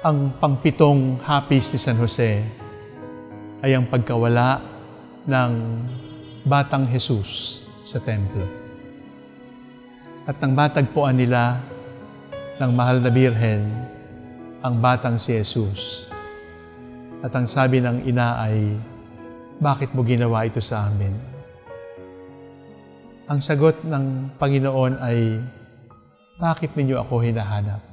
Ang pangpitong hapis ni San Jose ay ang pagkawala ng batang Jesus sa templo. At nang matagpuan nila ng mahal na birhen ang batang si Jesus. At ang sabi ng ina ay, bakit mo ginawa ito sa amin? Ang sagot ng Panginoon ay, bakit ninyo ako hinahanap?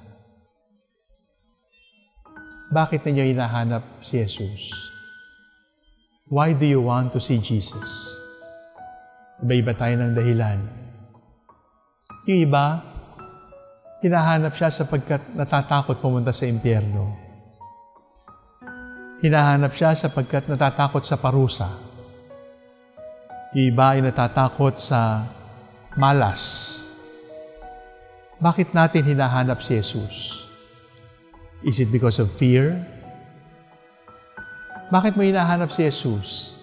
Bakit ninyo hinahanap si Jesus? Why do you want to see Jesus? Iba-iba tayo ng dahilan. Yung iba, hinahanap siya sapagkat natatakot pumunta sa impyerno. Hinahanap siya sapagkat natatakot sa parusa. Yung iba ay natatakot sa malas. Bakit natin hinahanap si Jesus? Is it because of fear? Bakit mo hinahanap si Jesus?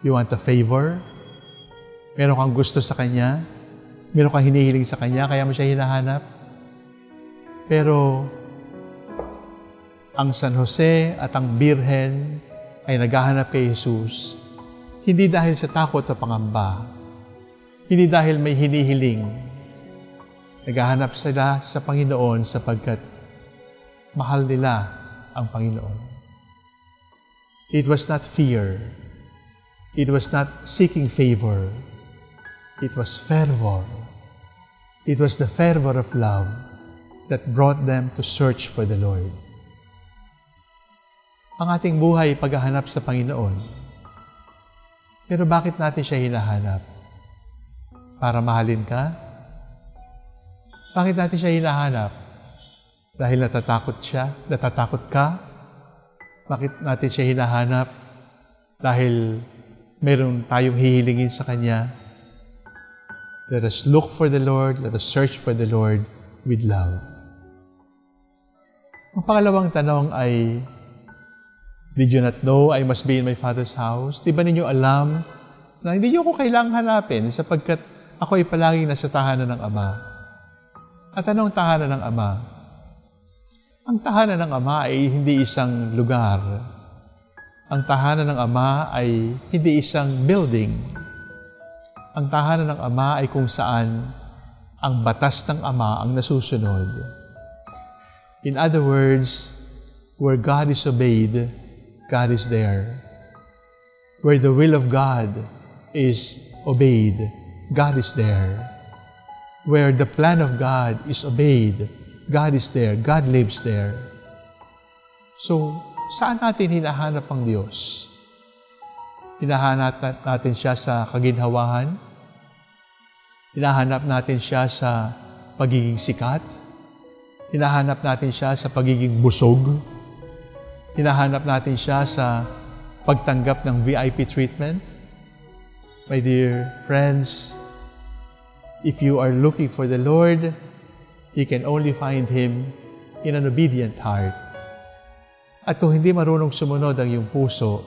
You want a favor? Meron kang gusto sa Kanya? Meron kang hinihiling sa Kanya, kaya mo siya hinahanap? Pero, ang San Jose at ang Birhen ay naghahanap kay Jesus hindi dahil sa takot o pangamba, hindi dahil may hinihiling. Naghahanap sila sa Panginoon sapagkat mahal nila ang Panginoon. It was not fear. It was not seeking favor. It was fervor. It was the fervor of love that brought them to search for the Lord. Ang ating buhay paghahanap sa Panginoon pero bakit natin siya hinahanap? Para mahalin ka? Bakit natin siya hinahanap? Dahil natatakot siya? Natatakot ka? Bakit natin siya hinahanap? Dahil meron tayong hihilingin sa Kanya? Let us look for the Lord, let us search for the Lord with love. Ang pangalawang tanong ay, Did you not know I must be in my Father's house? Di ba ninyo alam na hindi niyo ako kailangang hanapin sapagkat ako ay palaging nasa tahanan ng Ama? At anong tahanan ng Ama? Ang tahanan ng Ama ay hindi isang lugar. Ang tahanan ng Ama ay hindi isang building. Ang tahanan ng Ama ay kung saan ang batas ng Ama ang nasusunod. In other words, where God is obeyed, God is there. Where the will of God is obeyed, God is there. Where the plan of God is obeyed, God is there. God lives there. So, saan natin hinahanap ang Diyos? Hinahanap natin siya sa kaginhawahan? Hinahanap natin siya sa pagiging sikat? Hinahanap natin siya sa pagiging busog? hinahanap natin siya sa pagtanggap ng VIP treatment. My dear friends, if you are looking for the Lord, you can only find Him in an obedient heart. At kung hindi marunong sumunod ang iyong puso,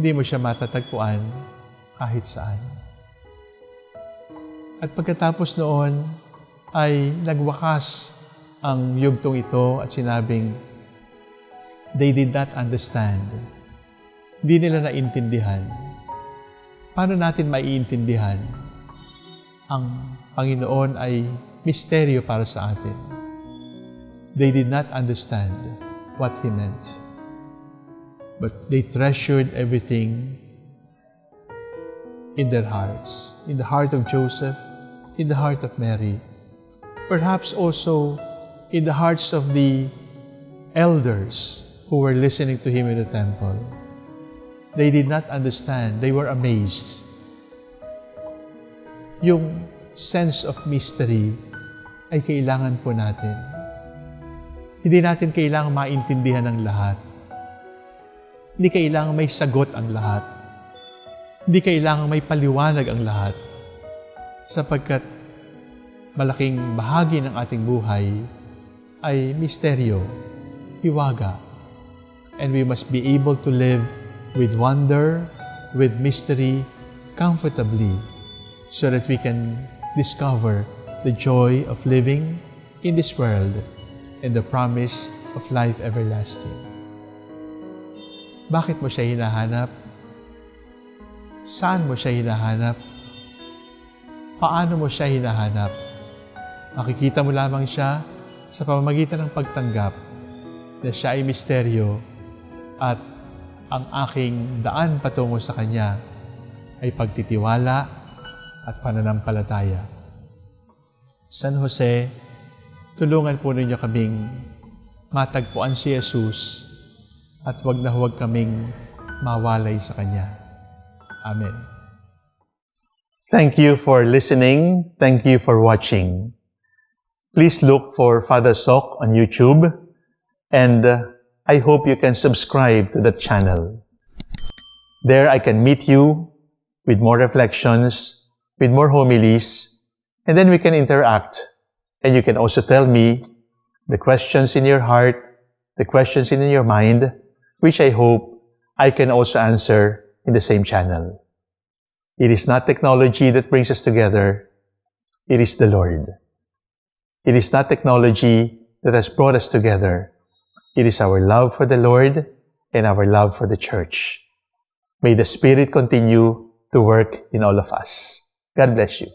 hindi mo siya matatagpuan kahit saan. At pagkatapos noon, ay nagwakas ang yugtong ito at sinabing, they did not understand. Hindi nila naintindihan. Paano natin maiintindihan? Ang Panginoon ay misteryo para sa atin. They did not understand what He meant. But they treasured everything in their hearts, in the heart of Joseph, in the heart of Mary, perhaps also in the hearts of the elders who were listening to him in the temple. They did not understand. They were amazed. Yung sense of mystery ay kailangan po natin. Hindi natin kailangan maintindihan ang lahat. Hindi kailangan may sagot ang lahat. Hindi kailangan may paliwanag ang lahat. Sapagkat malaking bahagi ng ating buhay ay misteryo, hiwaga, and we must be able to live with wonder, with mystery, comfortably, so that we can discover the joy of living in this world and the promise of life everlasting. Bakit mo siya hinahanap? Saan mo siya hinahanap? Paano mo siya hinahanap? Makikita mo lamang siya sa pamamagitan ng pagtanggap na siya ay misteryo at ang aking daan patungo sa Kanya ay pagtitiwala at pananampalataya. San Jose, tulungan po ninyo kaming matagpuan si Jesus at huwag na huwag kaming mawalay sa Kanya. Amen. Thank you for listening. Thank you for watching. Please look for Father Sok on YouTube and uh, I hope you can subscribe to the channel. There I can meet you with more reflections, with more homilies, and then we can interact. And you can also tell me the questions in your heart, the questions in your mind, which I hope I can also answer in the same channel. It is not technology that brings us together. It is the Lord. It is not technology that has brought us together. It is our love for the Lord and our love for the church. May the Spirit continue to work in all of us. God bless you.